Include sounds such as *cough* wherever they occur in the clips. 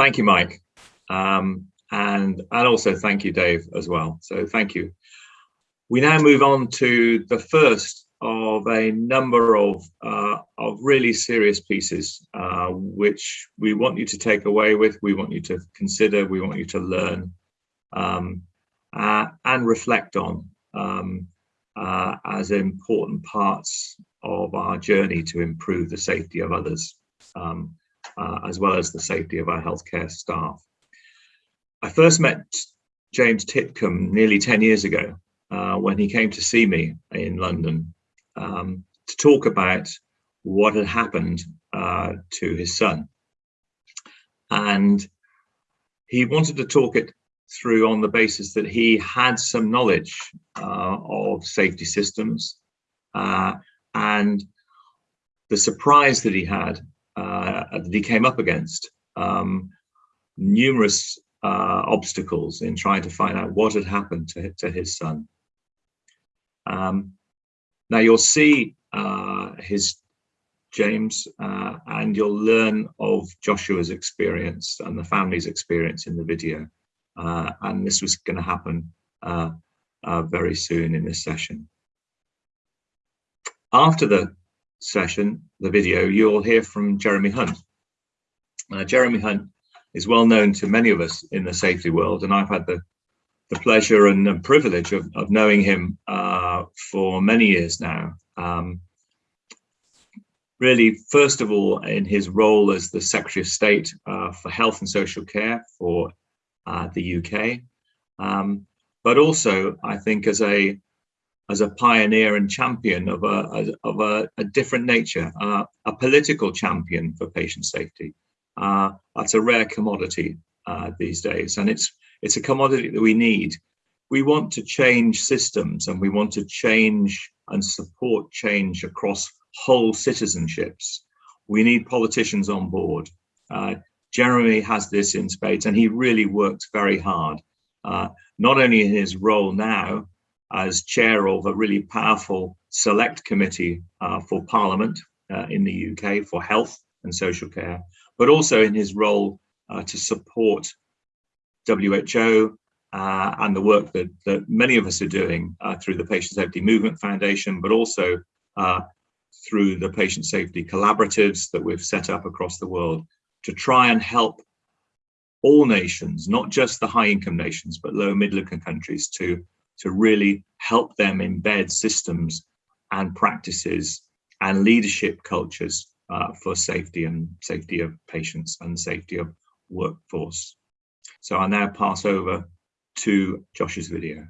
thank you, Mike. Um, and, and also thank you, Dave, as well. So thank you. We now move on to the first of a number of, uh, of really serious pieces, uh, which we want you to take away with, we want you to consider, we want you to learn um, uh, and reflect on um, uh, as important parts of our journey to improve the safety of others, um, uh, as well as the safety of our healthcare staff. I first met James Titcombe nearly 10 years ago uh, when he came to see me in London um, to talk about what had happened uh, to his son. And he wanted to talk it through on the basis that he had some knowledge uh, of safety systems uh, and the surprise that he had that he came up against um, numerous uh, obstacles in trying to find out what had happened to, to his son. Um, now you'll see uh, his James uh, and you'll learn of Joshua's experience and the family's experience in the video. Uh, and this was going to happen uh, uh, very soon in this session. After the session, the video, you'll hear from Jeremy Hunt. Uh, Jeremy Hunt is well known to many of us in the safety world, and I've had the, the pleasure and, and privilege of, of knowing him uh, for many years now. Um, really, first of all, in his role as the Secretary of State uh, for Health and Social Care for uh, the UK, um, but also I think as a as a pioneer and champion of a of a, a different nature, uh, a political champion for patient safety. Uh, that's a rare commodity uh, these days, and it's it's a commodity that we need. We want to change systems, and we want to change and support change across whole citizenships. We need politicians on board. Uh, Jeremy has this in spades and he really works very hard, uh, not only in his role now as chair of a really powerful select committee uh, for Parliament uh, in the UK for health and social care, but also in his role uh, to support WHO uh, and the work that, that many of us are doing uh, through the Patient Safety Movement Foundation, but also through the patient safety collaboratives that we've set up across the world to try and help all nations, not just the high income nations, but low middle income countries to, to really help them embed systems and practices and leadership cultures uh, for safety and safety of patients and safety of workforce. So I'll now pass over to Josh's video.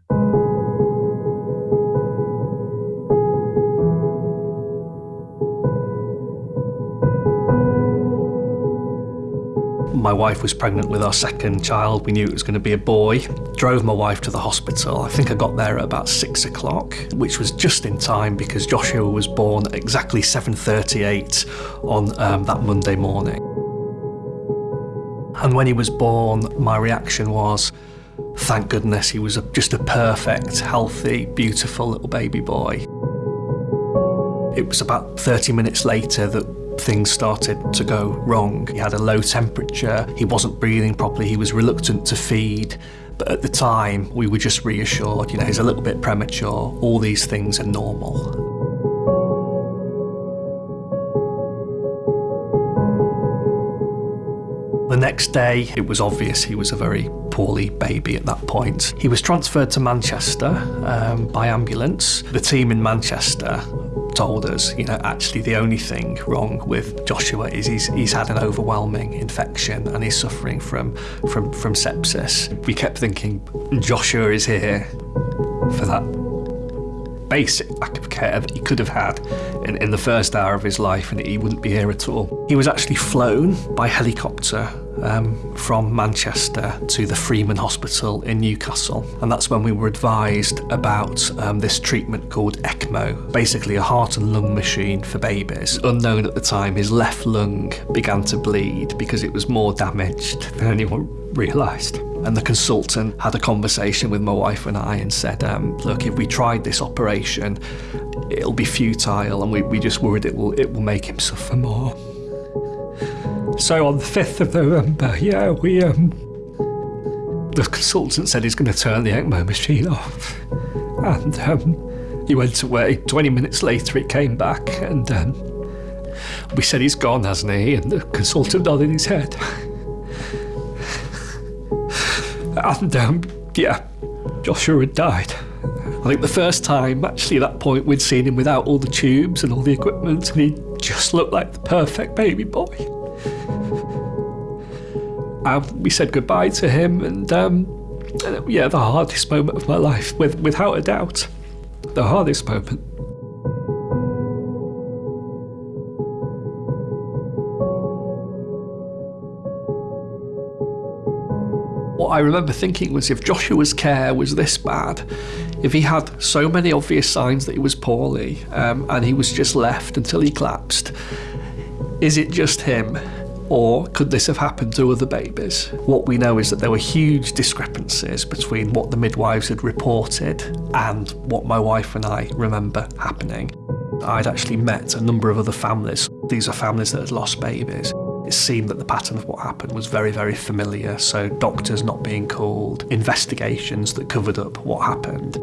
My wife was pregnant with our second child. We knew it was going to be a boy. Drove my wife to the hospital. I think I got there at about six o'clock, which was just in time because Joshua was born at exactly 7.38 on um, that Monday morning. And when he was born, my reaction was, thank goodness he was a, just a perfect, healthy, beautiful little baby boy. It was about 30 minutes later that things started to go wrong. He had a low temperature, he wasn't breathing properly, he was reluctant to feed. But at the time, we were just reassured, you know, he's a little bit premature, all these things are normal. The next day, it was obvious he was a very poorly baby at that point. He was transferred to Manchester um, by ambulance. The team in Manchester told us, you know, actually the only thing wrong with Joshua is he's, he's had an overwhelming infection and he's suffering from, from, from sepsis. We kept thinking, Joshua is here for that basic lack of care that he could have had in, in the first hour of his life and he wouldn't be here at all. He was actually flown by helicopter um, from Manchester to the Freeman Hospital in Newcastle. And that's when we were advised about um, this treatment called ECMO, basically a heart and lung machine for babies. Unknown at the time, his left lung began to bleed because it was more damaged than anyone realised. And the consultant had a conversation with my wife and I and said, um, look, if we tried this operation, it'll be futile and we, we just worried it will, it will make him suffer more. So on the 5th of November, yeah, we, um, the consultant said he's going to turn the ECMO machine off. And um, he went away. 20 minutes later, he came back and um, we said he's gone, hasn't he? And the consultant nodded his head. and um, yeah, Joshua had died. I think the first time, actually, at that point, we'd seen him without all the tubes and all the equipment, and he just looked like the perfect baby boy. And we said goodbye to him, and um, yeah, the hardest moment of my life, with, without a doubt, the hardest moment. What I remember thinking was if Joshua's care was this bad, if he had so many obvious signs that he was poorly um, and he was just left until he collapsed, is it just him? Or could this have happened to other babies? What we know is that there were huge discrepancies between what the midwives had reported and what my wife and I remember happening. I'd actually met a number of other families. These are families that had lost babies. It seemed that the pattern of what happened was very, very familiar. So, doctors not being called, investigations that covered up what happened.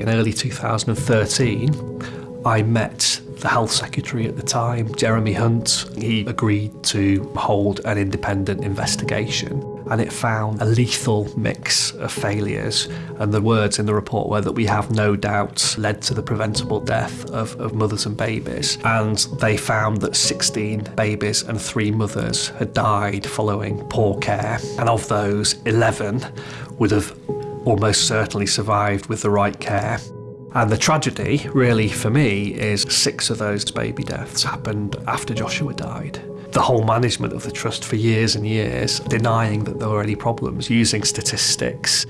In early 2013, I met the health secretary at the time, Jeremy Hunt. He agreed to hold an independent investigation and it found a lethal mix of failures. And the words in the report were that we have no doubts led to the preventable death of, of mothers and babies. And they found that 16 babies and three mothers had died following poor care. And of those, 11 would have almost certainly survived with the right care. And the tragedy, really, for me, is six of those baby deaths happened after Joshua died. The whole management of the trust for years and years, denying that there were any problems, using statistics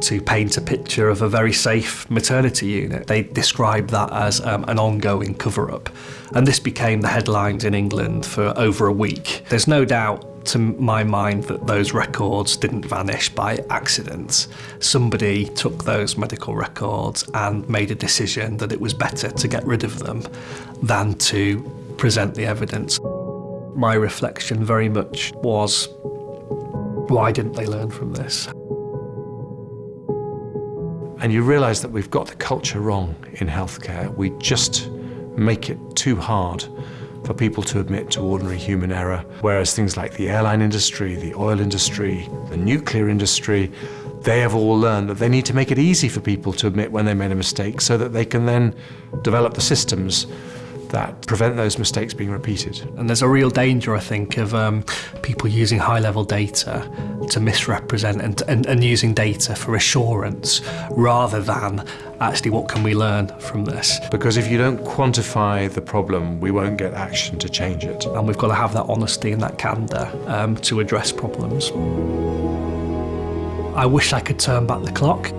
to paint a picture of a very safe maternity unit. They described that as um, an ongoing cover up. And this became the headlines in England for over a week. There's no doubt to my mind that those records didn't vanish by accident. Somebody took those medical records and made a decision that it was better to get rid of them than to present the evidence. My reflection very much was, why didn't they learn from this? And you realise that we've got the culture wrong in healthcare. We just make it too hard for people to admit to ordinary human error, whereas things like the airline industry, the oil industry, the nuclear industry, they have all learned that they need to make it easy for people to admit when they made a mistake so that they can then develop the systems that prevent those mistakes being repeated. And there's a real danger, I think, of um, people using high-level data to misrepresent and, and, and using data for assurance rather than actually what can we learn from this. Because if you don't quantify the problem, we won't get action to change it. And we've got to have that honesty and that candour um, to address problems. I wish I could turn back the clock.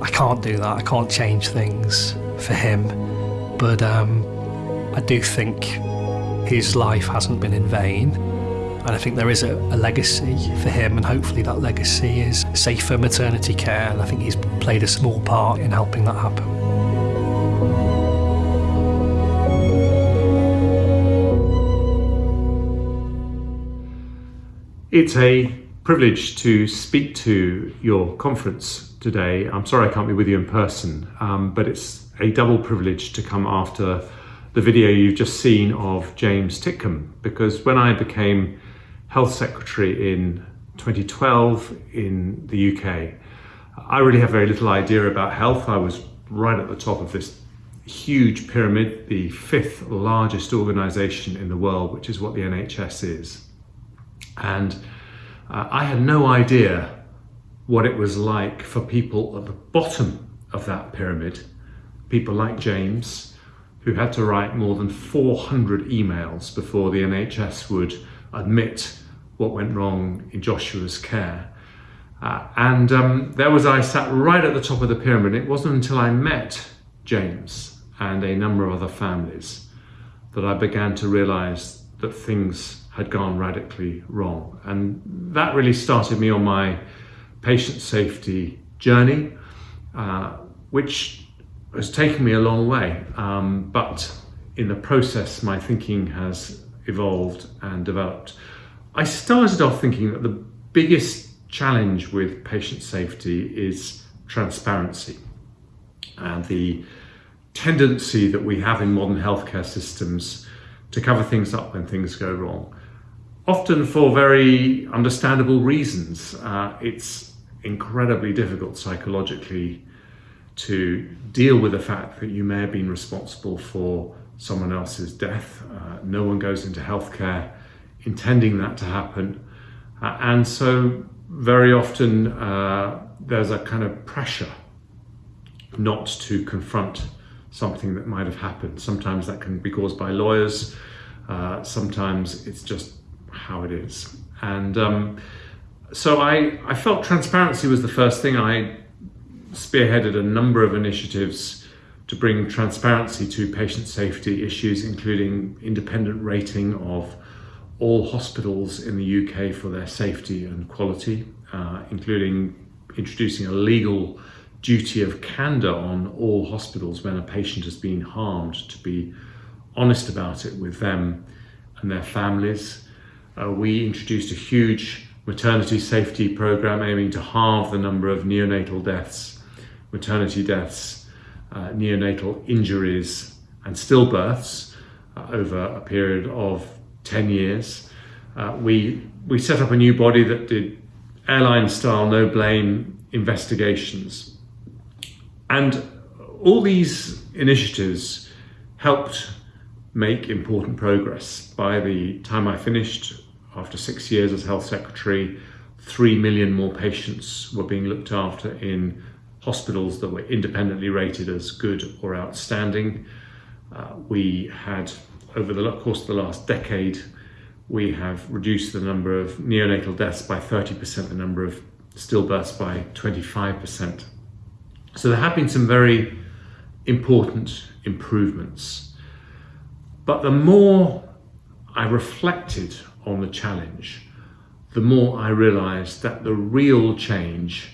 I can't do that. I can't change things for him. But um, I do think his life hasn't been in vain. And I think there is a, a, legacy for him, and hopefully that legacy is safer maternity care. And I think he's played a small part in helping that happen. It's a privilege to speak to your conference today. I'm sorry I can't be with you in person, um, but it's a double privilege to come after the video you've just seen of James Titcombe because when I became Health Secretary in 2012 in the UK, I really have very little idea about health. I was right at the top of this huge pyramid, the fifth largest organisation in the world, which is what the NHS is. And uh, I had no idea what it was like for people at the bottom of that pyramid, people like James, who had to write more than 400 emails before the NHS would admit what went wrong in Joshua's care. Uh, and um, there was I sat right at the top of the pyramid. It wasn't until I met James and a number of other families that I began to realize that things had gone radically wrong. And that really started me on my patient safety journey, uh, which has taken me a long way, um, but in the process, my thinking has evolved and developed. I started off thinking that the biggest challenge with patient safety is transparency and the tendency that we have in modern healthcare systems to cover things up when things go wrong. Often for very understandable reasons. Uh, it's incredibly difficult psychologically to deal with the fact that you may have been responsible for someone else's death. Uh, no one goes into healthcare intending that to happen. Uh, and so very often uh, there's a kind of pressure not to confront something that might have happened. Sometimes that can be caused by lawyers, uh, sometimes it's just how it is. And um, so I, I felt transparency was the first thing. I spearheaded a number of initiatives to bring transparency to patient safety issues, including independent rating of all hospitals in the UK for their safety and quality, uh, including introducing a legal duty of candour on all hospitals when a patient has been harmed to be honest about it with them and their families. Uh, we introduced a huge maternity safety program aiming to halve the number of neonatal deaths, maternity deaths, uh, neonatal injuries and stillbirths uh, over a period of 10 years. Uh, we, we set up a new body that did airline style no blame investigations. And all these initiatives helped make important progress. By the time I finished, after six years as health secretary, three million more patients were being looked after in hospitals that were independently rated as good or outstanding. Uh, we had, over the course of the last decade, we have reduced the number of neonatal deaths by 30%, the number of stillbirths by 25%. So there have been some very important improvements. But the more I reflected on the challenge, the more I realized that the real change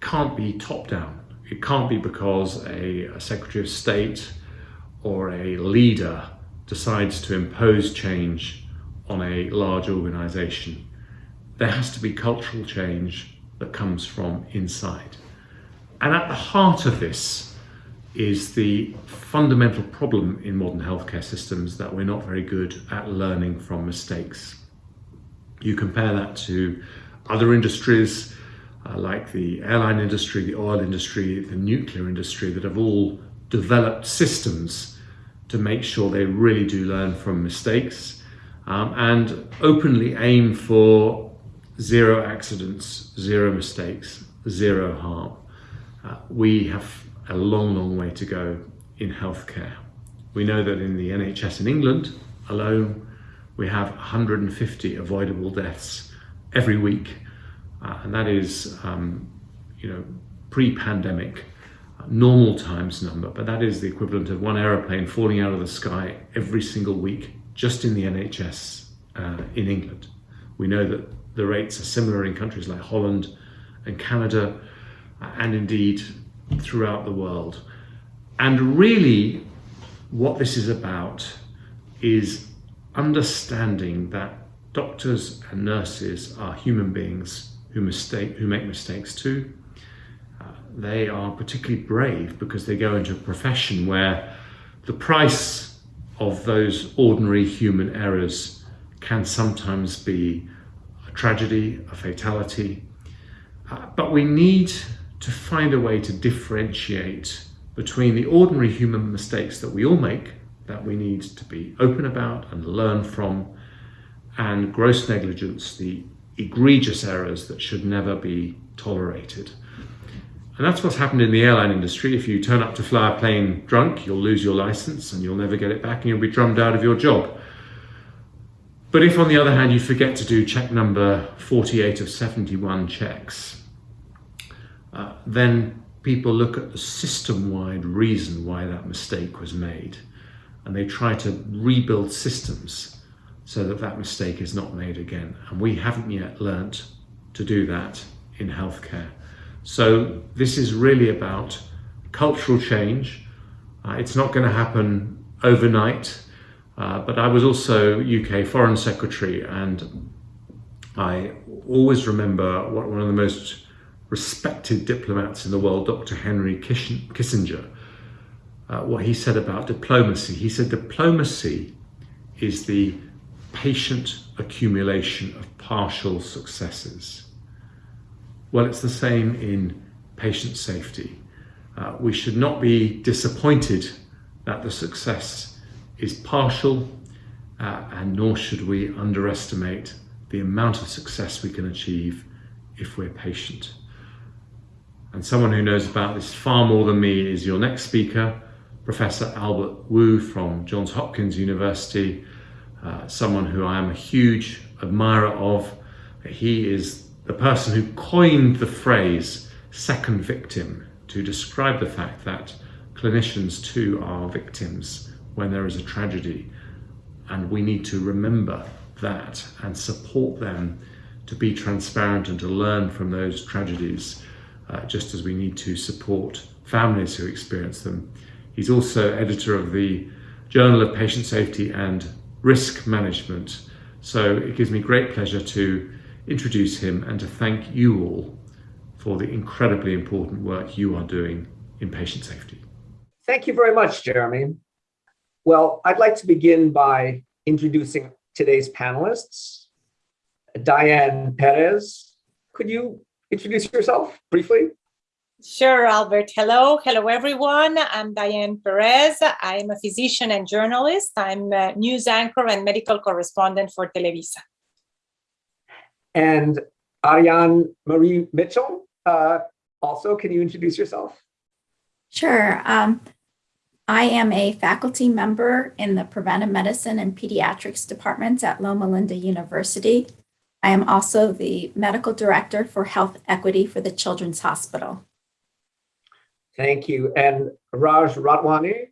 can't be top down. It can't be because a, a Secretary of State or a leader decides to impose change on a large organization. There has to be cultural change that comes from inside. And at the heart of this is the fundamental problem in modern healthcare systems that we're not very good at learning from mistakes. You compare that to other industries uh, like the airline industry, the oil industry, the nuclear industry that have all developed systems to make sure they really do learn from mistakes um, and openly aim for zero accidents, zero mistakes, zero harm. Uh, we have a long, long way to go in healthcare. We know that in the NHS in England alone, we have 150 avoidable deaths every week, uh, and that is, um, you know, pre-pandemic, uh, normal times number, but that is the equivalent of one aeroplane falling out of the sky every single week just in the NHS uh, in England. We know that the rates are similar in countries like Holland and Canada, uh, and indeed throughout the world. And really, what this is about is understanding that doctors and nurses are human beings who mistake who make mistakes too. Uh, they are particularly brave because they go into a profession where the price of those ordinary human errors can sometimes be a tragedy, a fatality. Uh, but we need to find a way to differentiate between the ordinary human mistakes that we all make, that we need to be open about and learn from, and gross negligence, the egregious errors that should never be tolerated. And that's what's happened in the airline industry. If you turn up to fly a plane drunk, you'll lose your license and you'll never get it back and you'll be drummed out of your job. But if on the other hand you forget to do check number 48 of 71 checks, uh, then people look at the system-wide reason why that mistake was made and they try to rebuild systems so that that mistake is not made again. And we haven't yet learnt to do that in healthcare. So this is really about cultural change. Uh, it's not going to happen overnight. Uh, but I was also UK Foreign Secretary, and I always remember what one of the most respected diplomats in the world, Dr. Henry Kissinger, uh, what he said about diplomacy. He said diplomacy is the patient accumulation of partial successes. Well, it's the same in patient safety. Uh, we should not be disappointed that the success is partial, uh, and nor should we underestimate the amount of success we can achieve if we're patient. And someone who knows about this far more than me is your next speaker, Professor Albert Wu from Johns Hopkins University, uh, someone who I am a huge admirer of. He is the person who coined the phrase second victim to describe the fact that clinicians too are victims when there is a tragedy. And we need to remember that and support them to be transparent and to learn from those tragedies, uh, just as we need to support families who experience them. He's also editor of the Journal of Patient Safety and Risk Management. So it gives me great pleasure to introduce him and to thank you all for the incredibly important work you are doing in patient safety. Thank you very much, Jeremy. Well, I'd like to begin by introducing today's panelists. Diane Perez, could you introduce yourself briefly? Sure, Albert. Hello. Hello, everyone. I'm Diane Perez. I'm a physician and journalist. I'm a news anchor and medical correspondent for Televisa. And Ariane Marie Mitchell, uh, also, can you introduce yourself? Sure. Um, I am a faculty member in the preventive medicine and pediatrics departments at Loma Linda University. I am also the medical director for health equity for the Children's Hospital. Thank you. And Raj Ratwani?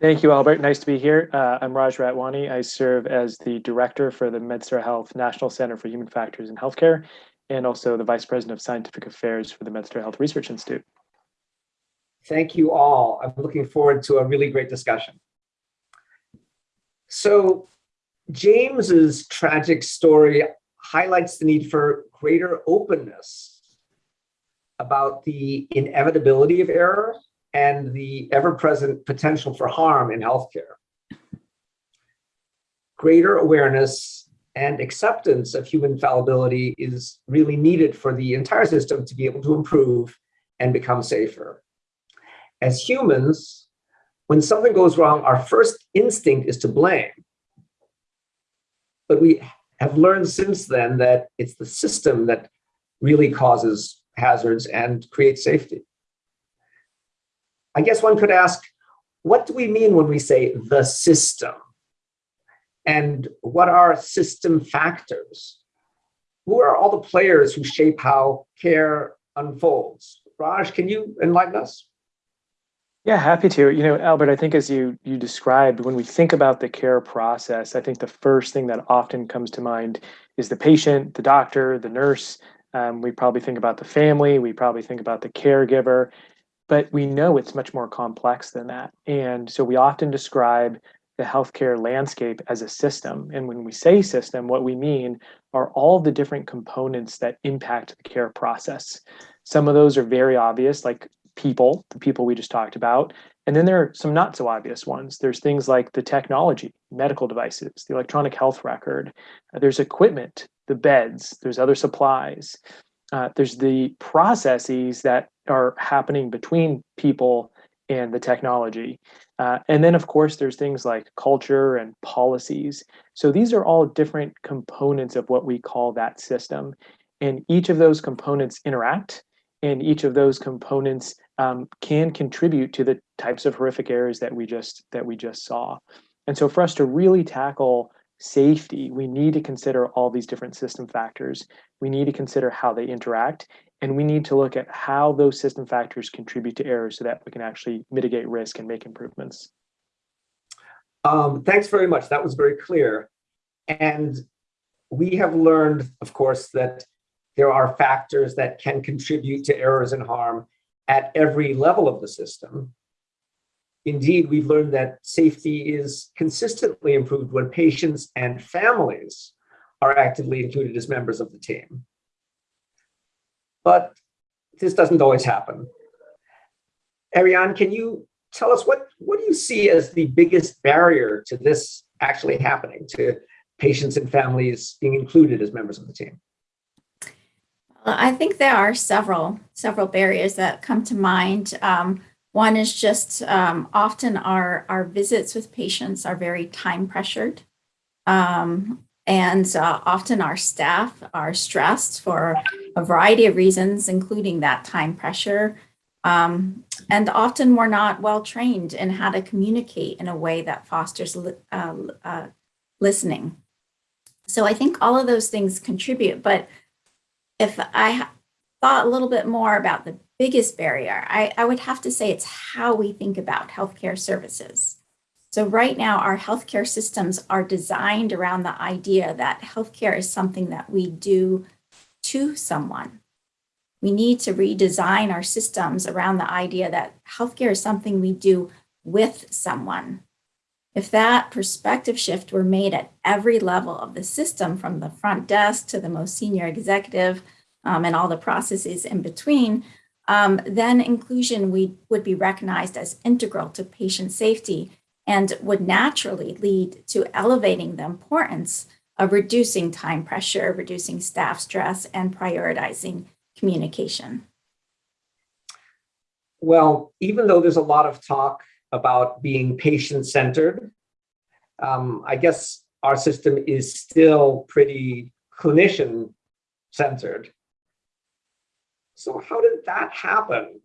Thank you, Albert. Nice to be here. Uh, I'm Raj Ratwani. I serve as the director for the MedStar Health National Center for Human Factors in Healthcare and also the vice president of scientific affairs for the MedStar Health Research Institute. Thank you all. I'm looking forward to a really great discussion. So James's tragic story highlights the need for greater openness about the inevitability of error and the ever-present potential for harm in healthcare. Greater awareness and acceptance of human fallibility is really needed for the entire system to be able to improve and become safer. As humans, when something goes wrong, our first instinct is to blame. But we have learned since then that it's the system that really causes hazards and create safety. I guess one could ask, what do we mean when we say the system? And what are system factors? Who are all the players who shape how care unfolds? Raj, can you enlighten us? Yeah, happy to. You know, Albert, I think as you you described, when we think about the care process, I think the first thing that often comes to mind is the patient, the doctor, the nurse, um, we probably think about the family, we probably think about the caregiver, but we know it's much more complex than that. And so we often describe the healthcare landscape as a system. And when we say system, what we mean are all the different components that impact the care process. Some of those are very obvious, like people, the people we just talked about. And then there are some not so obvious ones. There's things like the technology, medical devices, the electronic health record. There's equipment, the beds, there's other supplies. Uh, there's the processes that are happening between people and the technology. Uh, and then, of course, there's things like culture and policies. So these are all different components of what we call that system. And each of those components interact, and each of those components um, can contribute to the types of horrific errors that we just that we just saw. And so, for us to really tackle safety, we need to consider all these different system factors. We need to consider how they interact, and we need to look at how those system factors contribute to errors so that we can actually mitigate risk and make improvements. Um, thanks very much. That was very clear. And we have learned, of course, that there are factors that can contribute to errors and harm at every level of the system. Indeed, we've learned that safety is consistently improved when patients and families are actively included as members of the team. But this doesn't always happen. Ariane, can you tell us what, what do you see as the biggest barrier to this actually happening, to patients and families being included as members of the team? I think there are several several barriers that come to mind. Um, one is just um, often our, our visits with patients are very time pressured. Um, and uh, often our staff are stressed for a variety of reasons, including that time pressure. Um, and often we're not well trained in how to communicate in a way that fosters li uh, uh, listening. So I think all of those things contribute, but if I thought a little bit more about the biggest barrier, I, I would have to say it's how we think about healthcare services. So right now, our healthcare systems are designed around the idea that healthcare is something that we do to someone. We need to redesign our systems around the idea that healthcare is something we do with someone. If that perspective shift were made at every level of the system, from the front desk to the most senior executive um, and all the processes in between, um, then inclusion we, would be recognized as integral to patient safety and would naturally lead to elevating the importance of reducing time pressure, reducing staff stress, and prioritizing communication. Well, even though there's a lot of talk about being patient-centered, um, I guess our system is still pretty clinician-centered. So how did that happen?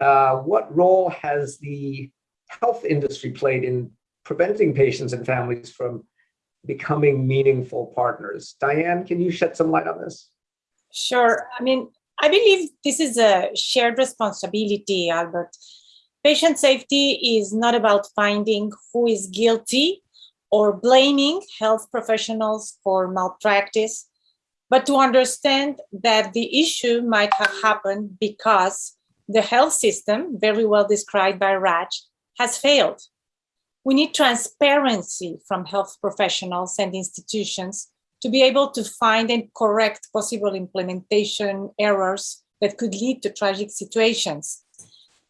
Uh, what role has the health industry played in preventing patients and families from becoming meaningful partners? Diane, can you shed some light on this? Sure. I mean, I believe this is a shared responsibility, Albert. Patient safety is not about finding who is guilty or blaming health professionals for malpractice, but to understand that the issue might have happened because the health system, very well described by Raj, has failed. We need transparency from health professionals and institutions to be able to find and correct possible implementation errors that could lead to tragic situations.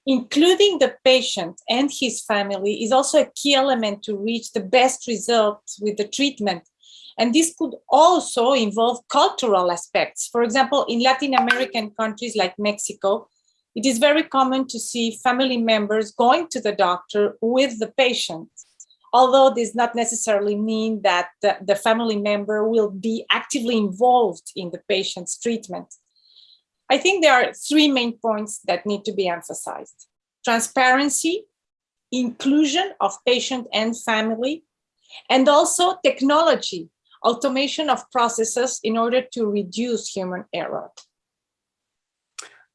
Including the patient and his family is also a key element to reach the best results with the treatment and this could also involve cultural aspects. For example, in Latin American countries like Mexico, it is very common to see family members going to the doctor with the patient, although this does not necessarily mean that the, the family member will be actively involved in the patient's treatment. I think there are three main points that need to be emphasized. Transparency, inclusion of patient and family, and also technology automation of processes in order to reduce human error?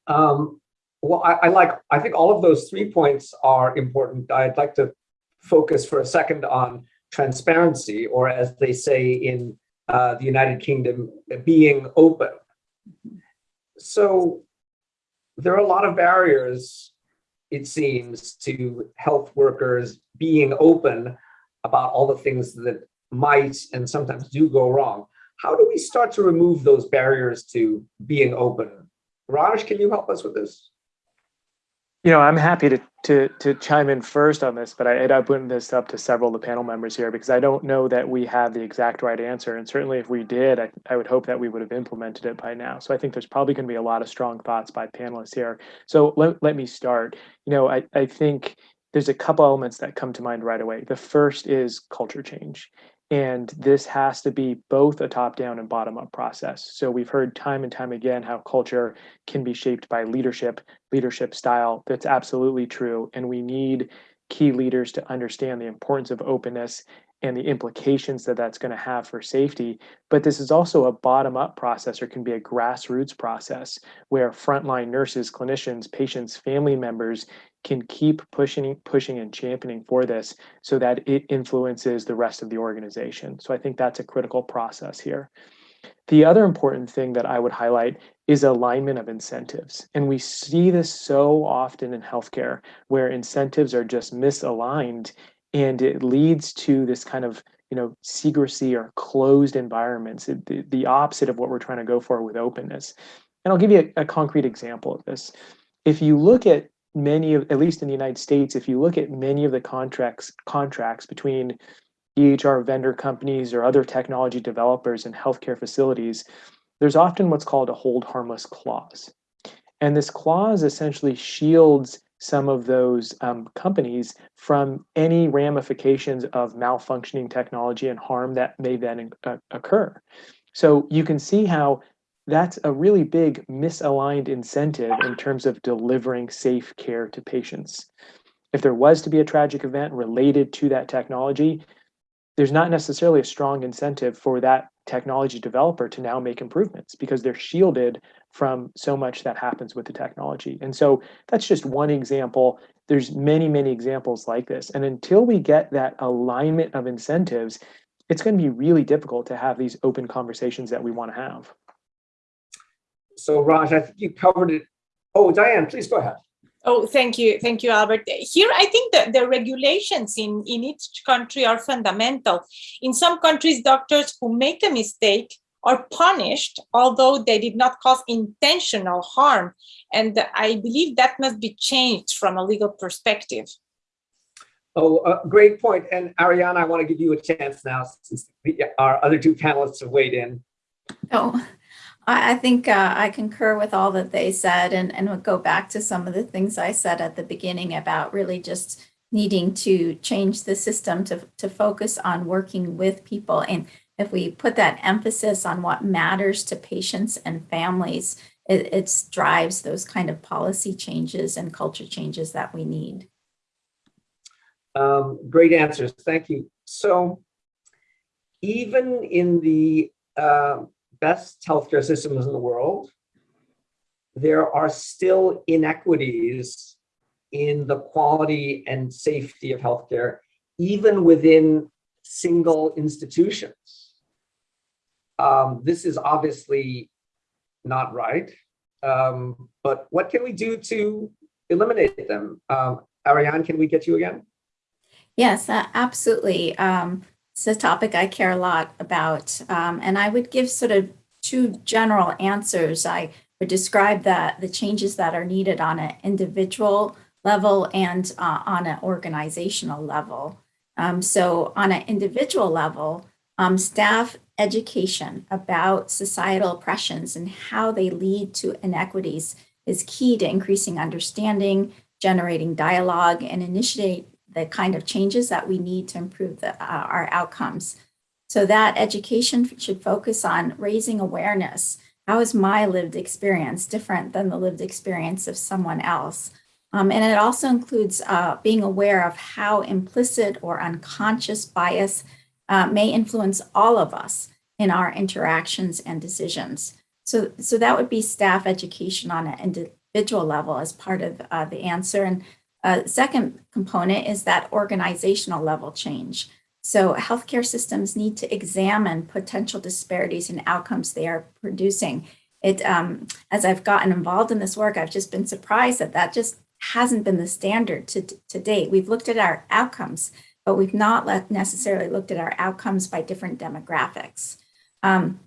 Um, well, I, I, like, I think all of those three points are important. I'd like to focus for a second on transparency, or as they say in uh, the United Kingdom, being open. So there are a lot of barriers, it seems, to health workers being open about all the things that might and sometimes do go wrong. How do we start to remove those barriers to being open? Raj, can you help us with this? You know, I'm happy to to to chime in first on this, but I, I'd open this up to several of the panel members here because I don't know that we have the exact right answer. And certainly if we did, I, I would hope that we would have implemented it by now. So I think there's probably going to be a lot of strong thoughts by panelists here. So let, let me start. You know, I, I think there's a couple elements that come to mind right away. The first is culture change. And this has to be both a top down and bottom up process. So we've heard time and time again how culture can be shaped by leadership, leadership style. That's absolutely true. And we need key leaders to understand the importance of openness and the implications that that's going to have for safety. But this is also a bottom up process or can be a grassroots process where frontline nurses, clinicians, patients, family members can keep pushing, pushing and championing for this so that it influences the rest of the organization. So I think that's a critical process here. The other important thing that I would highlight is alignment of incentives. And we see this so often in healthcare where incentives are just misaligned and it leads to this kind of you know secrecy or closed environments the, the opposite of what we're trying to go for with openness and i'll give you a, a concrete example of this if you look at many of at least in the united states if you look at many of the contracts contracts between EHR vendor companies or other technology developers and healthcare facilities, there's often what's called a hold harmless clause. And this clause essentially shields some of those um, companies from any ramifications of malfunctioning technology and harm that may then uh, occur. So you can see how that's a really big misaligned incentive in terms of delivering safe care to patients. If there was to be a tragic event related to that technology, there's not necessarily a strong incentive for that technology developer to now make improvements because they're shielded from so much that happens with the technology. And so that's just one example. There's many, many examples like this. And until we get that alignment of incentives, it's going to be really difficult to have these open conversations that we want to have. So Raj, I think you covered it. Oh, Diane, please go ahead. Oh, thank you. Thank you, Albert. Here, I think that the regulations in, in each country are fundamental. In some countries, doctors who make a mistake are punished, although they did not cause intentional harm. And I believe that must be changed from a legal perspective. Oh, uh, great point. And Ariana, I want to give you a chance now since our other two panelists have weighed in. Oh, I, think uh, I concur with all that they said and, and would go back to some of the things I said at the beginning about really just needing to change the system to, to focus on working with people. And if we put that emphasis on what matters to patients and families, it, it drives those kind of policy changes and culture changes that we need. Um, great answers. Thank you. So even in the uh, best healthcare systems in the world, there are still inequities in the quality and safety of healthcare, even within single institutions. Um, this is obviously not right, um, but what can we do to eliminate them? Um, Ariane, can we get you again? Yes, uh, absolutely. Um, it's a topic I care a lot about. Um, and I would give sort of two general answers. I would describe that the changes that are needed on an individual level and uh, on an organizational level. Um, so on an individual level, um, staff education about societal oppressions and how they lead to inequities is key to increasing understanding, generating dialogue, and initiate the kind of changes that we need to improve the, uh, our outcomes. So that education should focus on raising awareness. How is my lived experience different than the lived experience of someone else? Um, and it also includes uh, being aware of how implicit or unconscious bias uh, may influence all of us in our interactions and decisions. So, so that would be staff education on an individual level as part of uh, the answer. And uh, second component is that organizational level change. So healthcare systems need to examine potential disparities in outcomes they are producing. It, um, as I've gotten involved in this work, I've just been surprised that that just hasn't been the standard to, to date. We've looked at our outcomes, but we've not necessarily looked at our outcomes by different demographics. Um,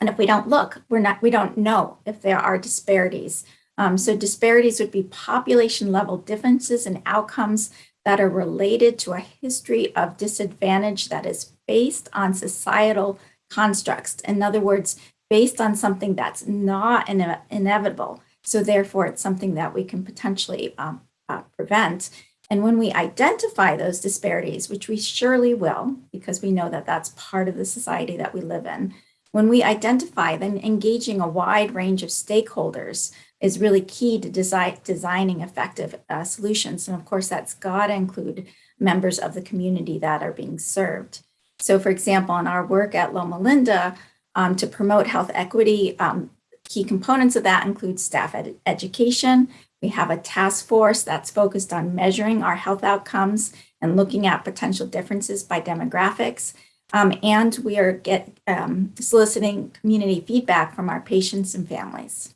and if we don't look, we're not, we don't know if there are disparities. Um, so disparities would be population level differences in outcomes that are related to a history of disadvantage that is based on societal constructs. In other words, based on something that's not ine inevitable. So therefore, it's something that we can potentially um, uh, prevent. And when we identify those disparities, which we surely will, because we know that that's part of the society that we live in, when we identify, then engaging a wide range of stakeholders is really key to design, designing effective uh, solutions. And of course, that's got to include members of the community that are being served. So for example, in our work at Loma Linda, um, to promote health equity, um, key components of that include staff ed education. We have a task force that's focused on measuring our health outcomes and looking at potential differences by demographics. Um, and we are get um, soliciting community feedback from our patients and families.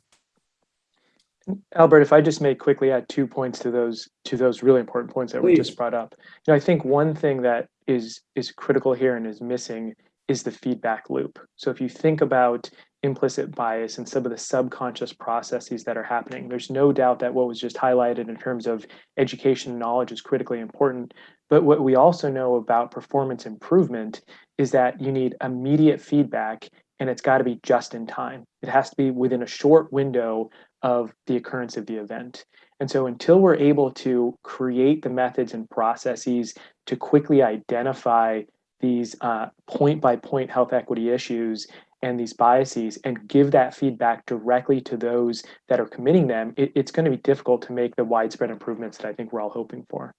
Albert, if I just may quickly add two points to those to those really important points that were Please. just brought up. You know, I think one thing that is is critical here and is missing is the feedback loop. So if you think about implicit bias and some of the subconscious processes that are happening, there's no doubt that what was just highlighted in terms of education and knowledge is critically important. But what we also know about performance improvement is that you need immediate feedback and it's got to be just in time. It has to be within a short window of the occurrence of the event. And so until we're able to create the methods and processes to quickly identify these point by point health equity issues and these biases and give that feedback directly to those that are committing them, it, it's going to be difficult to make the widespread improvements that I think we're all hoping for.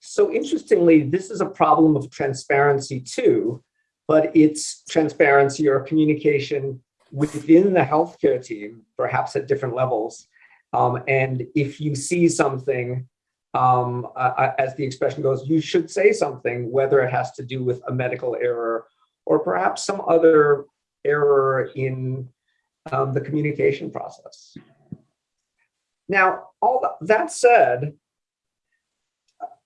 So interestingly, this is a problem of transparency too, but it's transparency or communication within the healthcare team, perhaps at different levels. Um, and if you see something, um, uh, as the expression goes, you should say something, whether it has to do with a medical error or perhaps some other error in um, the communication process. Now, all that said,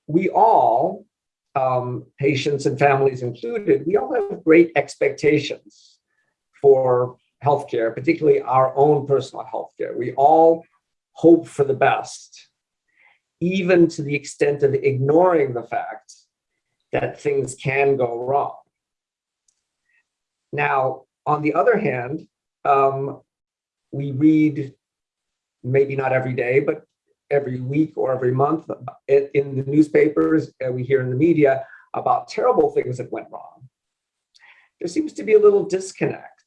we all, um, patients and families included, we all have great expectations for healthcare, particularly our own personal healthcare. We all hope for the best, even to the extent of ignoring the fact that things can go wrong. Now, on the other hand, um, we read, maybe not every day, but every week or every month in, in the newspapers, and we hear in the media about terrible things that went wrong. There seems to be a little disconnect.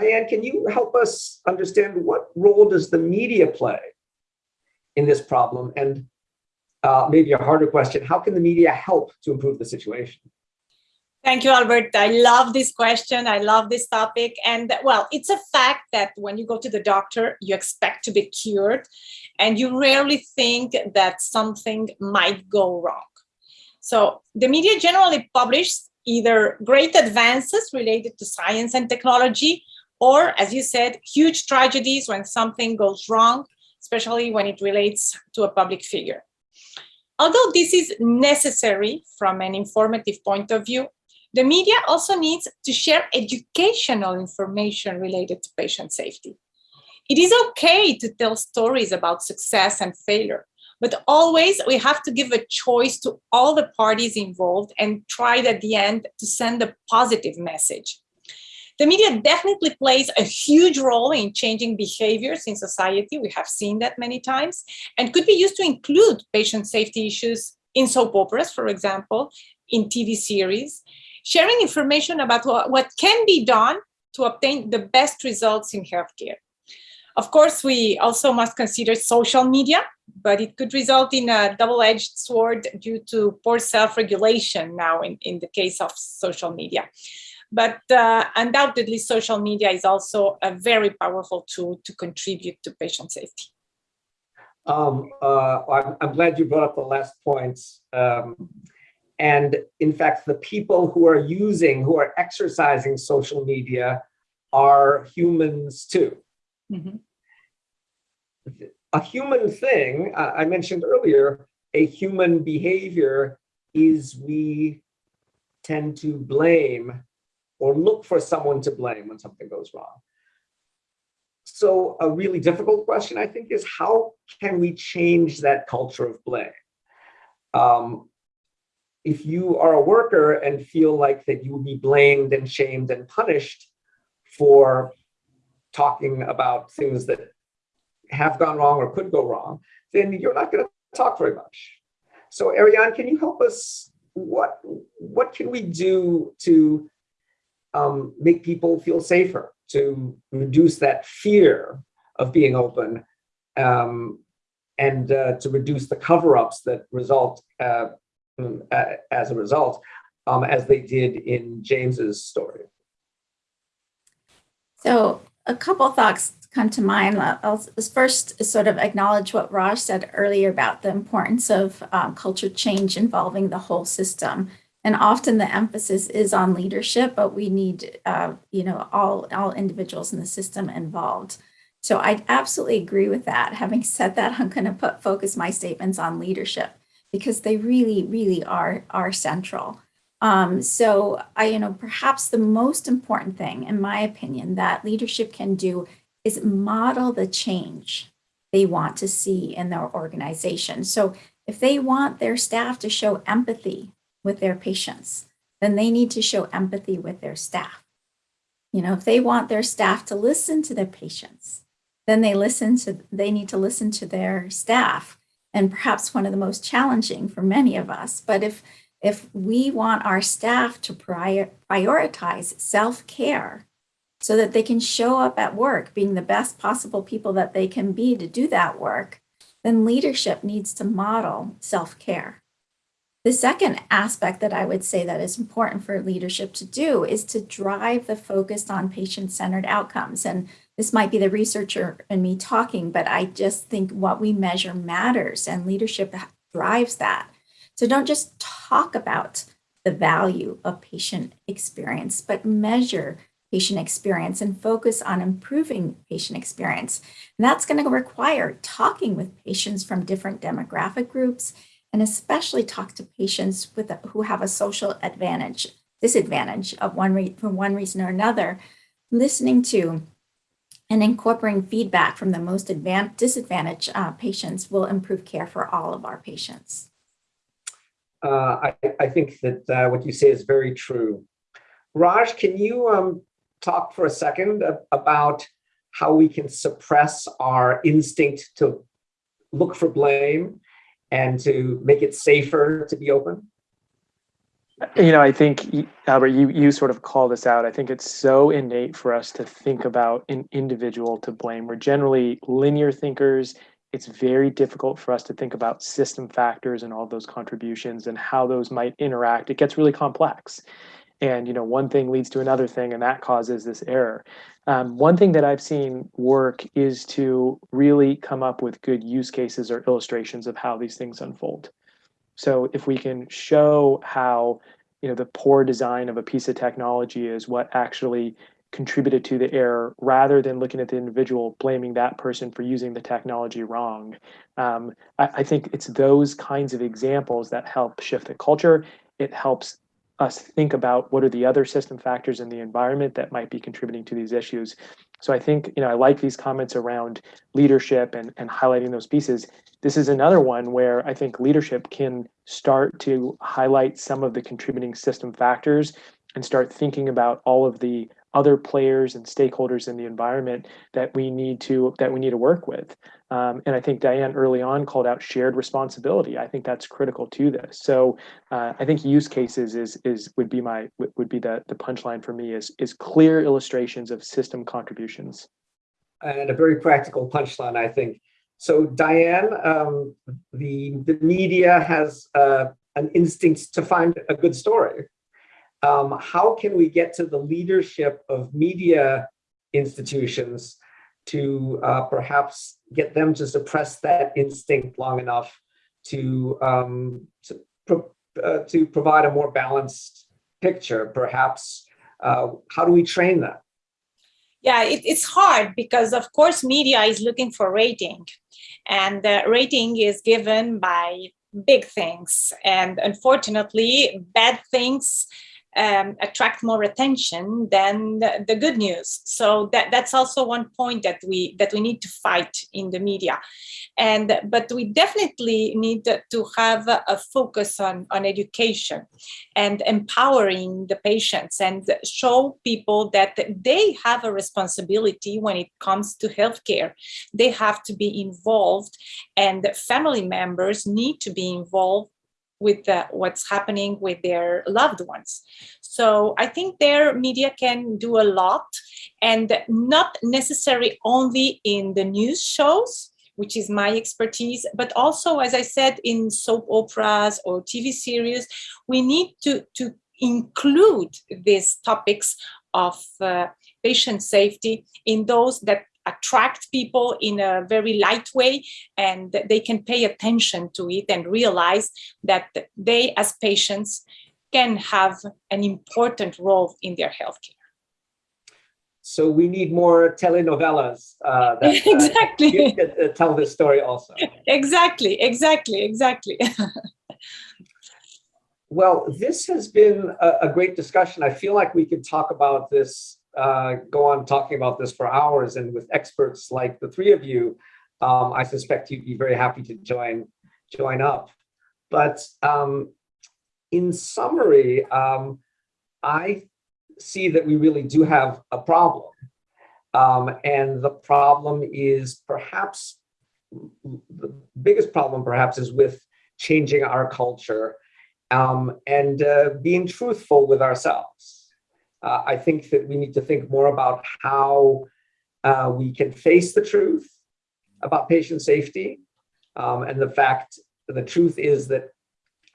Diane, can you help us understand what role does the media play in this problem? And uh, maybe a harder question, how can the media help to improve the situation? Thank you, Albert. I love this question. I love this topic. And well, it's a fact that when you go to the doctor, you expect to be cured and you rarely think that something might go wrong. So the media generally publishes either great advances related to science and technology, or as you said, huge tragedies when something goes wrong, especially when it relates to a public figure. Although this is necessary from an informative point of view, the media also needs to share educational information related to patient safety. It is okay to tell stories about success and failure, but always we have to give a choice to all the parties involved and try at the end to send a positive message. The media definitely plays a huge role in changing behaviors in society. We have seen that many times and could be used to include patient safety issues in soap operas, for example, in TV series, sharing information about what can be done to obtain the best results in healthcare. Of course, we also must consider social media, but it could result in a double-edged sword due to poor self-regulation now in, in the case of social media. But uh, undoubtedly, social media is also a very powerful tool to contribute to patient safety. Um, uh, I'm, I'm, glad you brought up the last points. Um, and in fact, the people who are using, who are exercising social media are humans too. Mm -hmm. A human thing, uh, I mentioned earlier, a human behavior is we tend to blame or look for someone to blame when something goes wrong. So a really difficult question, I think, is how can we change that culture of blame? Um, if you are a worker and feel like that you will be blamed and shamed and punished for talking about things that have gone wrong or could go wrong, then you're not going to talk very much. So Ariane, can you help us? What, what can we do to um, make people feel safer, to reduce that fear of being open um, and uh, to reduce the cover-ups that result uh, um, as a result, um, as they did in James's story. So a couple thoughts come to mind. I'll first sort of acknowledge what Raj said earlier about the importance of um, culture change involving the whole system. And often the emphasis is on leadership, but we need, uh, you know, all, all individuals in the system involved. So I absolutely agree with that. Having *laughs* said that, I'm going to put focus my statements on leadership because they really, really are, are central. Um, so I, you know, perhaps the most important thing, in my opinion, that leadership can do is model the change they want to see in their organization. So if they want their staff to show empathy with their patients, then they need to show empathy with their staff. You know, if they want their staff to listen to their patients, then they listen to they need to listen to their staff. And perhaps one of the most challenging for many of us. But if if we want our staff to prior, prioritize self-care so that they can show up at work being the best possible people that they can be to do that work, then leadership needs to model self-care. The second aspect that I would say that is important for leadership to do is to drive the focus on patient-centered outcomes. And this might be the researcher and me talking, but I just think what we measure matters and leadership drives that. So don't just talk about the value of patient experience, but measure patient experience and focus on improving patient experience. And that's going to require talking with patients from different demographic groups and especially talk to patients with who have a social advantage, disadvantage of one for one reason or another, listening to and incorporating feedback from the most disadvantaged uh, patients will improve care for all of our patients. Uh, I, I, think that uh, what you say is very true. Raj, can you um, talk for a second about how we can suppress our instinct to look for blame and to make it safer to be open? You know, I think, Albert, you, you sort of call this out. I think it's so innate for us to think about an individual to blame. We're generally linear thinkers. It's very difficult for us to think about system factors and all those contributions and how those might interact. It gets really complex. And, you know, one thing leads to another thing, and that causes this error. Um, one thing that I've seen work is to really come up with good use cases or illustrations of how these things unfold. So if we can show how you know the poor design of a piece of technology is what actually contributed to the error rather than looking at the individual blaming that person for using the technology wrong um, I, I, think it's those kinds of examples that help shift the culture it helps us think about what are the other system factors in the environment that might be contributing to these issues. So I think, you know, I like these comments around leadership and, and highlighting those pieces. This is another one where I think leadership can start to highlight some of the contributing system factors and start thinking about all of the other players and stakeholders in the environment that we need to that we need to work with. Um, and I think Diane early on called out shared responsibility. I think that's critical to this. So uh, I think use cases is is would be my would be the the punchline for me is is clear illustrations of system contributions. And a very practical punchline, I think. So Diane, um, the the media has uh, an instinct to find a good story. Um, how can we get to the leadership of media institutions to uh, perhaps get them to suppress that instinct long enough to um, to, pro uh, to provide a more balanced picture, perhaps. Uh, how do we train that? Yeah, it, it's hard because, of course, media is looking for rating, and the rating is given by big things, and unfortunately, bad things um, attract more attention than the, the, good news. So that, that's also one point that we that we need to fight in the media. And but we definitely need to have a focus on, on education and empowering the patients and show people that they have a responsibility when it comes to healthcare. They have to be involved and family members need to be involved with what's happening with their loved ones. So I think their media can do a lot and not necessarily only in the news shows, which is my expertise, but also, as I said, in soap operas or TV series, we need to, to include these topics of uh, patient safety in those that attract people in a very light way and they can pay attention to it and realize that they as patients can have an important role in their healthcare. So we need more telenovelas uh, that uh, *laughs* exactly uh, tell this story also. Exactly, exactly, exactly. *laughs* well, this has been a, a, great discussion. I feel like we could talk about this, uh, go on talking about this for hours, and with experts like the three of you, um, I suspect you'd be very happy to join join up. But um, in summary, um, I see that we really do have a problem. Um, and the problem is perhaps, the biggest problem perhaps is with changing our culture um, and uh, being truthful with ourselves. Uh, I think that we need to think more about how uh, we can face the truth about patient safety um, and the fact the truth is that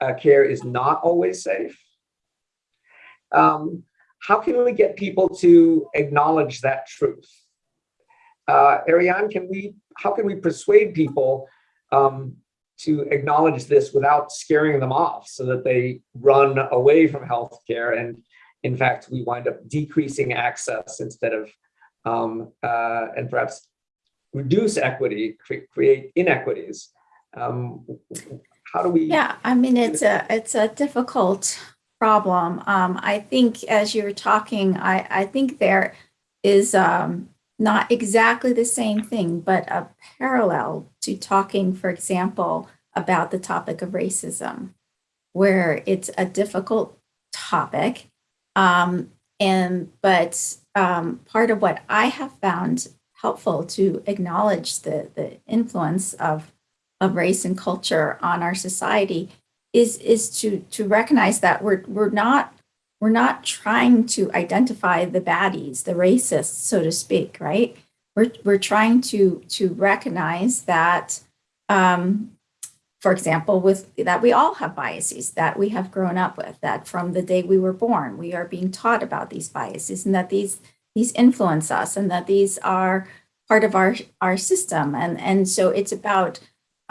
uh, care is not always safe. Um, how can we get people to acknowledge that truth? Uh, Ariane, can we, how can we persuade people um, to acknowledge this without scaring them off so that they run away from healthcare and in fact, we wind up decreasing access instead of, um, uh, and perhaps reduce equity, cre create inequities. Um, how do we? Yeah, I mean, it's a, it's a difficult problem. Um, I think as you were talking, I, I think there is um, not exactly the same thing, but a parallel to talking, for example, about the topic of racism, where it's a difficult topic. Um, and but um, part of what I have found helpful to acknowledge the, the influence of, of race and culture on our society is is to to recognize that we're we're not we're not trying to identify the baddies, the racists, so to speak, right? We're we're trying to to recognize that, um, for example, with that we all have biases that we have grown up with. That from the day we were born, we are being taught about these biases, and that these these influence us, and that these are part of our our system, and and so it's about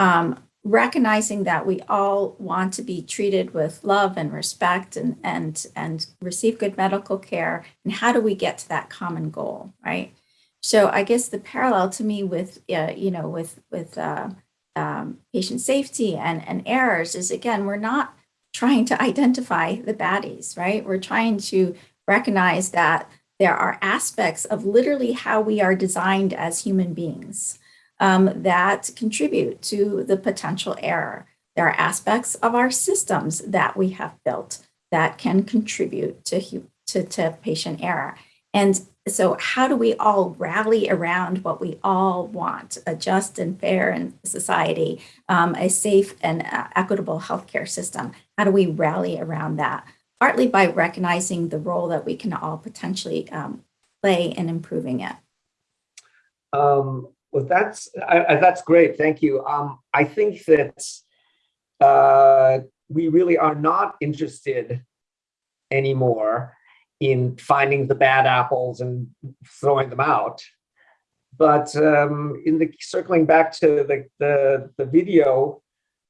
um, recognizing that we all want to be treated with love and respect and and and receive good medical care and how do we get to that common goal right so i guess the parallel to me with uh, you know with with uh, um, patient safety and and errors is again we're not trying to identify the baddies right we're trying to recognize that there are aspects of literally how we are designed as human beings um, that contribute to the potential error. There are aspects of our systems that we have built that can contribute to, to, to patient error. And so how do we all rally around what we all want, a just and fair and society, um, a safe and uh, equitable healthcare system? How do we rally around that? Partly by recognizing the role that we can all potentially um, play in improving it. Um, well, that's I, I, that's great. Thank you. Um, I think that uh, we really are not interested anymore in finding the bad apples and throwing them out. But um, in the circling back to the the, the video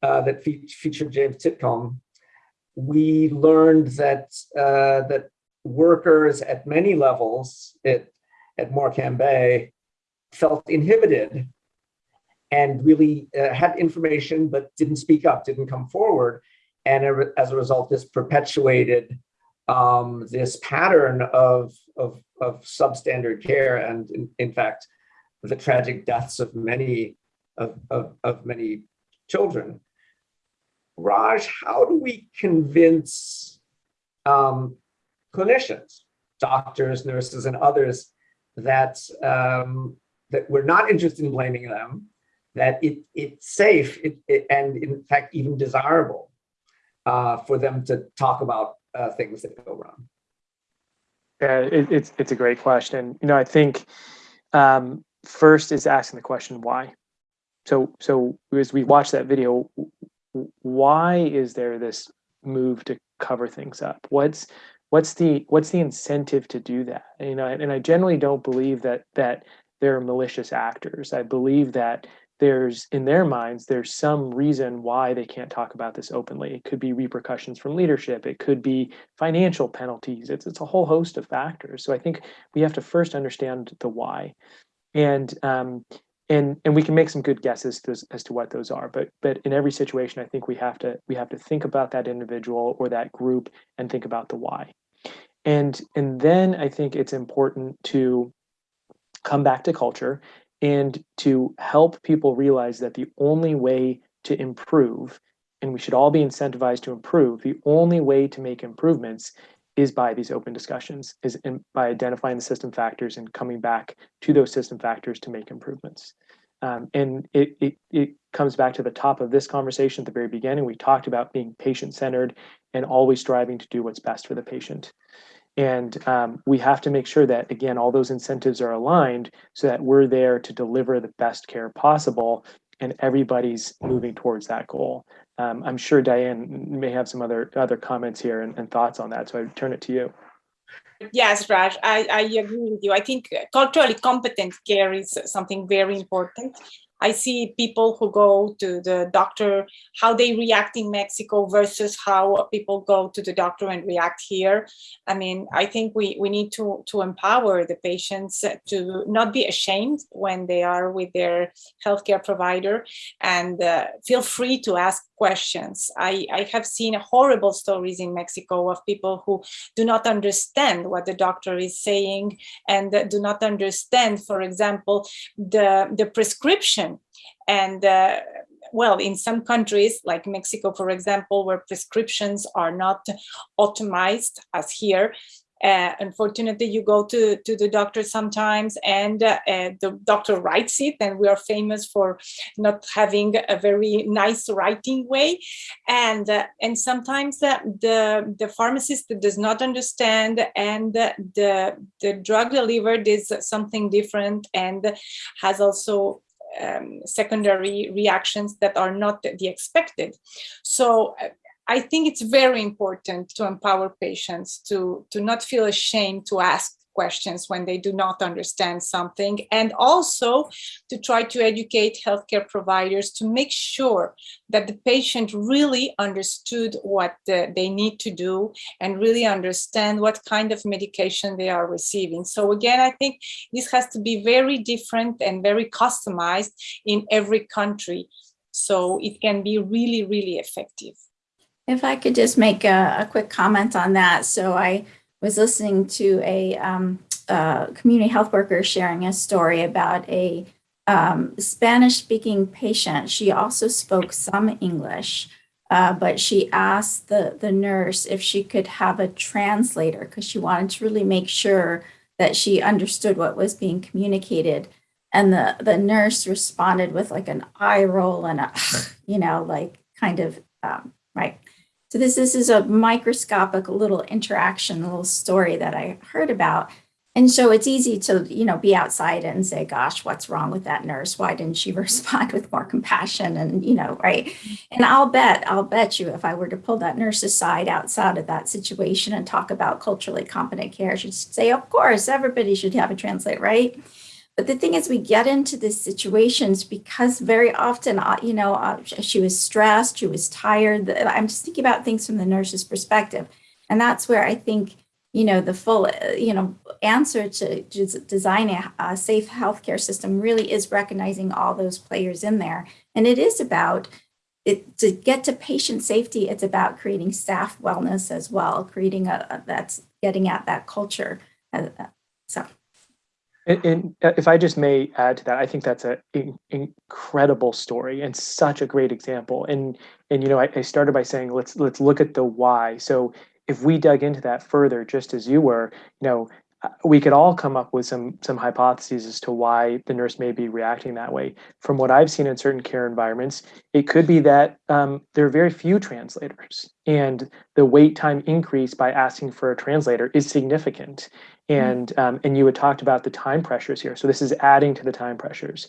uh, that fe featured James Titcombe, we learned that uh, that workers at many levels at at Morecambe Bay felt inhibited and really uh, had information but didn't speak up, didn't come forward. And as a result, this perpetuated um, this pattern of, of, of substandard care and in, in, fact, the tragic deaths of many of, of, of many children. Raj, how do we convince um, clinicians, doctors, nurses, and others that um, that we're not interested in blaming them, that it, it's safe it, it, and in fact even desirable uh, for them to talk about uh, things that go wrong. Yeah, it, it's it's a great question. You know, I think um, first is asking the question why. So so as we watch that video, why is there this move to cover things up? What's what's the what's the incentive to do that? You know, and I generally don't believe that that they're malicious actors. I believe that there's in their minds there's some reason why they can't talk about this openly. It could be repercussions from leadership. It could be financial penalties. It's, it's a whole host of factors. So i think we have to first understand the why. And um, and and we can make some good guesses to, as to what those are. But but in every situation i think we have to we have to think about that individual or that group and think about the why. And and then i think it's important to come back to culture and to help people realize that the only way to improve, and we should all be incentivized to improve, the only way to make improvements is by these open discussions, is in, by identifying the system factors and coming back to those system factors to make improvements. Um, and it, it, it comes back to the top of this conversation at the very beginning. We talked about being patient centered and always striving to do what's best for the patient. And um, we have to make sure that, again, all those incentives are aligned so that we're there to deliver the best care possible and everybody's moving towards that goal. Um, I'm sure Diane may have some other other comments here and, and thoughts on that. So I turn it to you. Yes, Raj, I, I agree with you. I think culturally competent care is something very important. I see people who go to the doctor, how they react in Mexico versus how people go to the doctor and react here. I mean, I think we, we need to, to empower the patients to not be ashamed when they are with their healthcare provider and uh, feel free to ask questions. I, I have seen horrible stories in Mexico of people who do not understand what the doctor is saying and do not understand, for example, the, the prescription and uh, well, in some countries like Mexico, for example, where prescriptions are not automized as here, uh, unfortunately, you go to, to the doctor sometimes and uh, uh, the doctor writes it and we are famous for not having a very nice writing way. And, uh, and sometimes uh, the, the pharmacist does not understand and the, the drug delivered is something different and has also um, secondary reactions that are not the expected. So uh, I think it's very important to empower patients to, to not feel ashamed to ask questions when they do not understand something and also to try to educate healthcare providers to make sure that the patient really understood what the, they need to do and really understand what kind of medication they are receiving. So again, I think this has to be very different and very customized in every country so it can be really, really effective. If I could just make a, a quick comment on that. So I was listening to a, um, a community health worker sharing a story about a um, Spanish speaking patient. She also spoke some English, uh, but she asked the, the nurse if she could have a translator because she wanted to really make sure that she understood what was being communicated. And the, the nurse responded with like an eye roll and a, *sighs* you know, like kind of, um, right. So this, this is a microscopic little interaction, a little story that I heard about. And so it's easy to, you know, be outside and say, gosh, what's wrong with that nurse? Why didn't she *laughs* respond with more compassion? And, you know, right. And I'll bet, I'll bet you if I were to pull that nurse aside outside of that situation and talk about culturally competent care, she'd say, of course, everybody should have a translate, right? But the thing is, we get into these situations because very often, uh, you know, uh, she was stressed, she was tired. I'm just thinking about things from the nurse's perspective. And that's where I think, you know, the full, uh, you know, answer to, to design a, safe healthcare system really is recognizing all those players in there. And it is about it, to get to patient safety, it's about creating staff wellness as well, creating a, a that's getting at that culture. So. And, and, uh, if I just may add to that, I think that's an incredible story and such a great example. And and you know, I, I, started by saying let's let's look at the why. So if we dug into that further, just as you were, you know, we could all come up with some some hypotheses as to why the nurse may be reacting that way. From what I've seen in certain care environments, it could be that um, there are very few translators, and the wait time increase by asking for a translator is significant. Mm-hmm. And um, and you had talked about the time pressures here, so this is adding to the time pressures.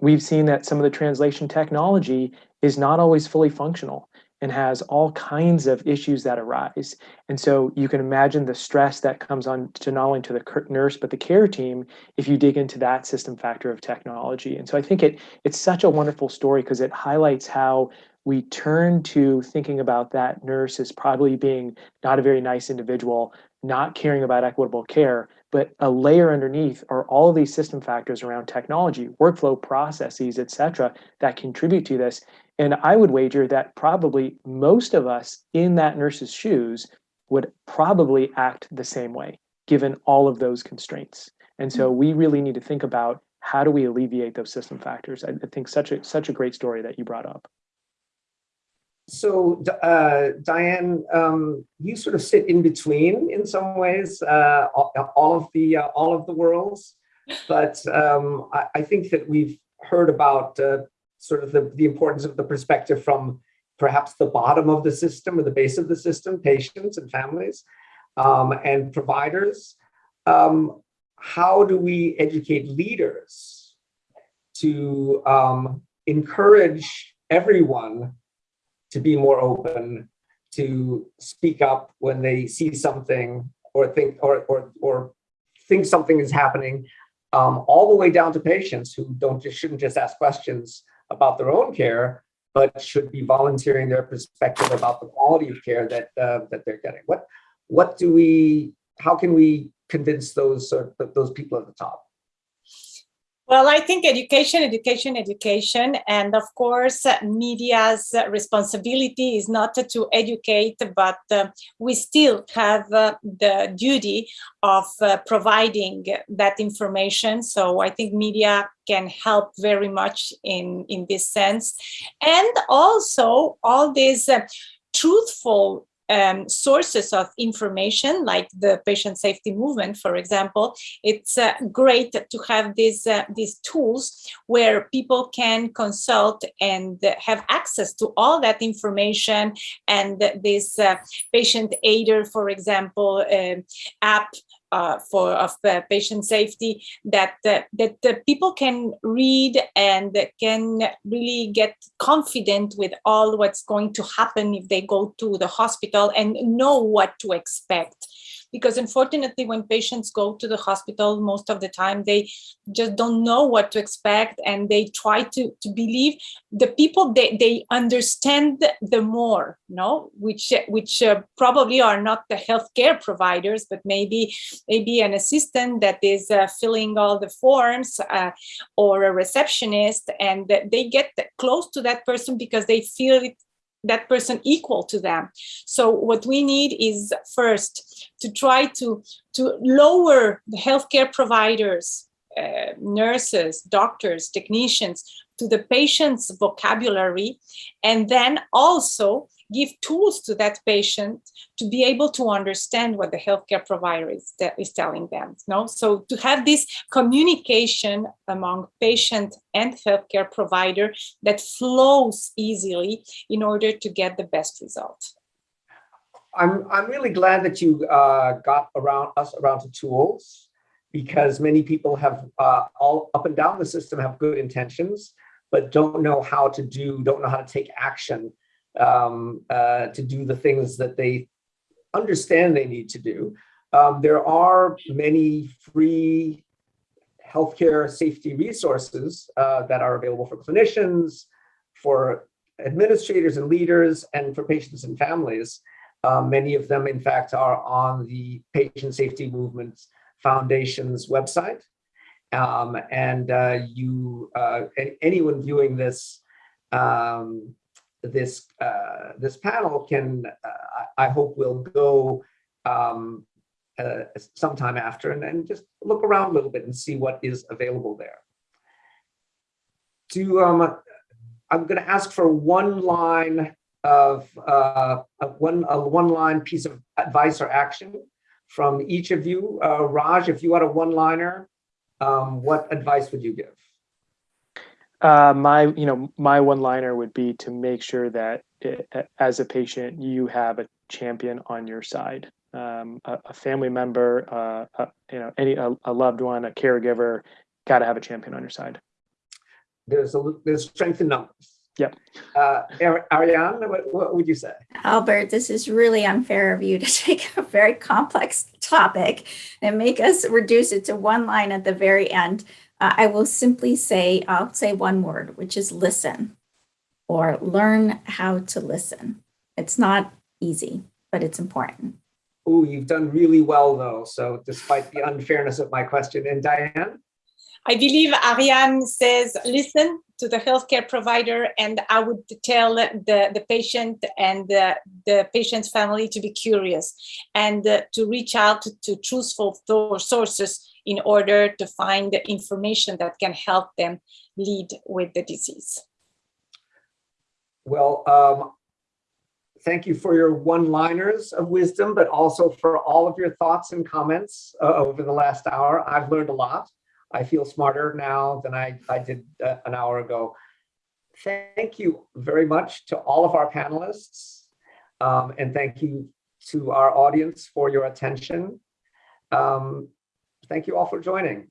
We've seen that some of the translation technology is not always fully functional. And has all kinds of issues that arise. And so you can imagine the stress that comes on to not only to the nurse, but the care team if you dig into that system factor of technology. And so I think it it's such a wonderful story because it highlights how we turn to thinking about that nurse as probably being not a very nice individual, not caring about equitable care, but a layer underneath are all of these system factors around technology, workflow processes, et cetera, that contribute to this. And I would wager that probably most of us in that nurse's shoes would probably act the same way, given all of those constraints. And so we really need to think about how do we alleviate those system factors. I, think such a such a great story that you brought up. So, uh, Diane, um, you sort of sit in between in some ways, uh, all of the uh, all of the worlds. But um, I, I, think that we've heard about uh, sort of the, the importance of the perspective from perhaps the bottom of the system or the base of the system, patients and families um, and providers. Um, how do we educate leaders to um, encourage everyone to be more open, to speak up when they see something or think or or or think something is happening, um, all the way down to patients who don't just shouldn't just ask questions about their own care, but should be volunteering their perspective about the quality of care that uh, that they're getting. What what do we? How can we convince those uh, those people at the top? Well, I think education, education, education, and of course, media's responsibility is not to educate, but uh, we still have uh, the duty of uh, providing that information. So I think media can help very much in, in this sense. And also all these uh, truthful um, sources of information like the patient safety movement, for example, it's uh, great to have these, uh, these tools where people can consult and have access to all that information and this uh, patient aider, for example, um, app uh, for of uh, patient safety that uh, that the people can read and can really get confident with all what's going to happen if they go to the hospital and know what to expect because unfortunately when patients go to the hospital most of the time they just don't know what to expect and they try to, to believe the people they, they understand the more no which which uh, probably are not the healthcare providers but maybe maybe an assistant that is uh, filling all the forms uh, or a receptionist and they get close to that person because they feel it that person equal to them. So what we need is first to try to, to lower the healthcare providers, uh, nurses, doctors, technicians to the patient's vocabulary, and then also give tools to that patient to be able to understand what the healthcare provider is, is telling them. No? So to have this communication among patient and healthcare provider that flows easily in order to get the best result. I'm, I'm really glad that you uh, got around us around to tools because many people have uh, all up and down the system have good intentions, but don't know how to do, don't know how to take action um, uh, to do the things that they understand they need to do. Um, there are many free healthcare safety resources uh, that are available for clinicians, for administrators and leaders, and for patients and families. Uh, many of them, in fact, are on the Patient Safety Movement Foundation's website. Um, and uh, you, uh, anyone viewing this um, this uh, this panel can, uh, I hope, will go um, uh, sometime after and then just look around a little bit and see what is available there. To um, I'm going to ask for one line of uh, one a one line piece of advice or action from each of you. Uh, Raj, if you had a one liner, um, what advice would you give? Uh, my, you know, my one-liner would be to make sure that it, as a patient, you have a champion on your side, um, a, a, family member, uh, a, you know, any a, a loved one, a caregiver, got to have a champion on your side. There's a there's strength in numbers. Yep. Uh, Ariane, what, what would you say? Albert, this is really unfair of you to *laughs* take a very complex topic and make us reduce it to one line at the very end. Uh, I will simply say, I'll say one word, which is listen or learn how to listen. It's not easy, but it's important. Oh, you've done really well though. So despite the unfairness of my question, and Diane? I believe Ariane says, listen to the healthcare provider, and I would tell the, the patient and the, the patient's family to be curious and uh, to reach out to truthful sources in order to find information that can help them lead with the disease. Well, um, thank you for your one-liners of wisdom, but also for all of your thoughts and comments uh, over the last hour. I've learned a lot. I feel smarter now than I, I did uh, an hour ago. Thank you very much to all of our panelists. Um, and thank you to our audience for your attention. Um, thank you all for joining.